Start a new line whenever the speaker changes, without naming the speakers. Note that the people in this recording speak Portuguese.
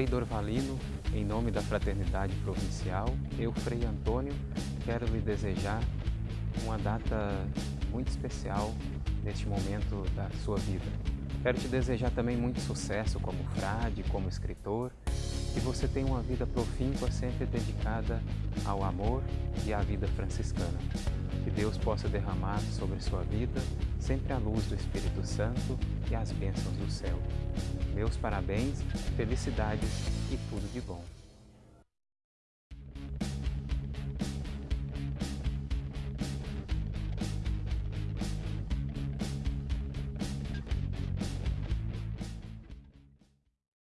Frei Dorvalino, em nome da Fraternidade Provincial, eu, Frei Antônio, quero lhe desejar uma data muito especial neste momento da sua vida. Quero te desejar também muito sucesso como frade, como escritor, que você tenha uma vida profíncua sempre dedicada ao amor e à vida franciscana. Que Deus possa derramar sobre sua vida sempre a luz do Espírito Santo e as bênçãos do céu. Meus parabéns, felicidades e tudo de bom.